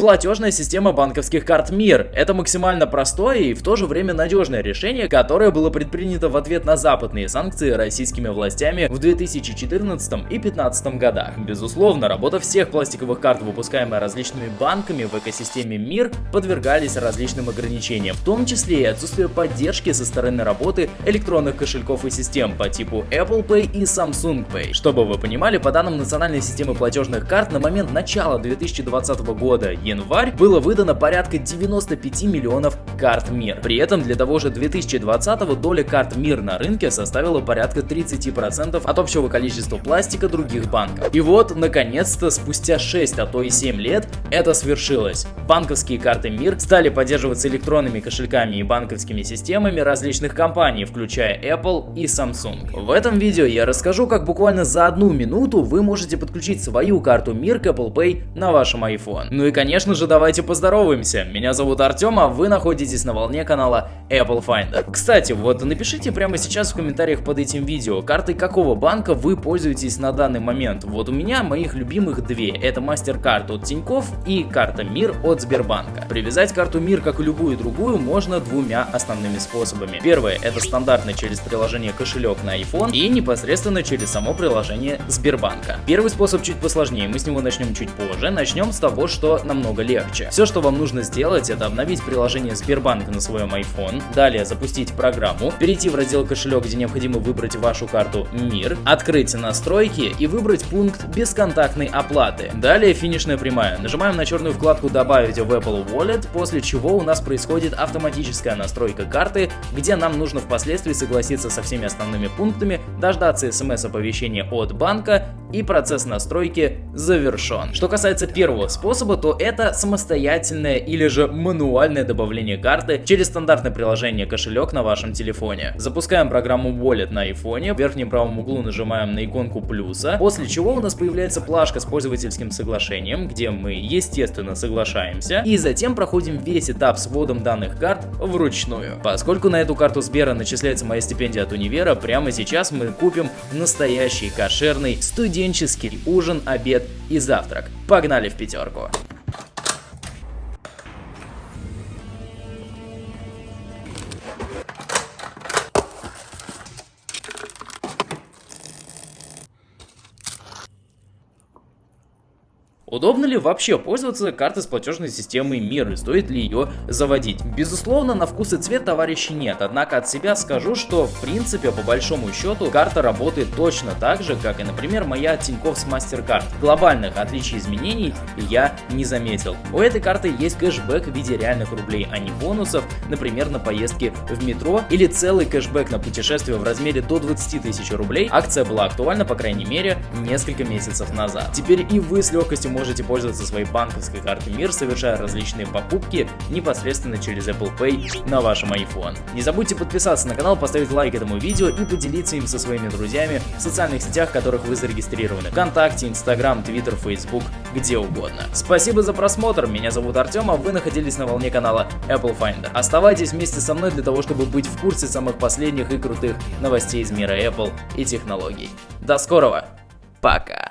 Платежная система банковских карт МИР. Это максимально простое и в то же время надежное решение, которое было предпринято в ответ на западные санкции российскими властями в 2014 и 2015 годах. Безусловно, работа всех пластиковых карт, выпускаемая различными банками в экосистеме МИР, подвергались различным ограничениям, в том числе и отсутствие поддержки со стороны работы электронных кошельков и систем по типу Apple Pay и Samsung Pay. Чтобы вы понимали, по данным национальной системы платежных карт, на момент начала 2020 года, январь, было выдано порядка 95 миллионов карт МИР. При этом для того же 2020 доля карт МИР на рынке составила порядка 30% от общего количества пластика других банков. И вот, наконец-то, спустя 6, а то и 7 лет, это свершилось. Банковские карты МИР стали поддерживаться электронными кошельками и банковскими системами различных компаний, включая Apple и Samsung. В этом видео я расскажу, как буквально за одну минуту вы можете подключить свою карту МИР к Apple Pay на вашем iPhone. Ну и конечно же давайте поздороваемся. Меня зовут Артем, а вы находитесь на волне канала Apple Finder. Кстати, вот напишите прямо сейчас в комментариях под этим видео, картой какого банка вы пользуетесь на данный момент. Вот у меня моих любимых две. Это MasterCard от Тинькофф и карта МИР от Сбербанка. Привязать карту МИР, как и любую другую, можно двумя основными способами. Первое это стандартно через приложение кошелек на iPhone и непосредственно через само приложение Сбербанка. Первый способ чуть посложнее, мы с него начнем чуть позже. Начнем с того, что намного легче. Все, что вам нужно сделать, это обновить приложение Сбербанк на своем iPhone, далее запустить программу, перейти в раздел кошелек, где необходимо выбрать вашу карту МИР, открыть настройки и выбрать пункт бесконтактной оплаты. Далее финишная прямая. Нажимаем на черную вкладку «Добавить в Apple Wallet», после чего у нас происходит автоматическая настройка карты, где нам нужно впоследствии согласиться со всеми основными пунктами, дождаться смс-оповещения от банка и процесс настройки завершен. Что касается первого способа, то это самостоятельное или же мануальное добавление карты через стандартное приложение кошелек на вашем телефоне. Запускаем программу Wallet на iPhone, в верхнем правом углу нажимаем на иконку плюса, после чего у нас появляется плашка с пользовательским соглашением, где мы естественно соглашаемся, и затем проходим весь этап с вводом данных карт вручную. Поскольку на эту карту Сбера начисляется моя стипендия от универа, прямо сейчас мы купим настоящий кошерный студенческий ужин, обед и завтрак. Погнали в пятерку! Удобно ли вообще пользоваться картой с платежной системой МИР и стоит ли ее заводить? Безусловно, на вкус и цвет товарищей нет, однако от себя скажу, что в принципе по большому счету карта работает точно так же, как и например моя Тинькофф с MasterCard. Глобальных отличий изменений я не заметил. У этой карты есть кэшбэк в виде реальных рублей, а не бонусов, например на поездки в метро или целый кэшбэк на путешествие в размере до 20 тысяч рублей. Акция была актуальна по крайней мере несколько месяцев назад. Теперь и вы с легкостью можете пользоваться своей банковской картой МИР, совершая различные покупки непосредственно через Apple Pay на вашем iPhone. Не забудьте подписаться на канал, поставить лайк этому видео и поделиться им со своими друзьями в социальных сетях, в которых вы зарегистрированы. Вконтакте, Инстаграм, Твиттер, Фейсбук, где угодно. Спасибо за просмотр, меня зовут Артем, а вы находились на волне канала Apple Finder. Оставайтесь вместе со мной для того, чтобы быть в курсе самых последних и крутых новостей из мира Apple и технологий. До скорого, пока!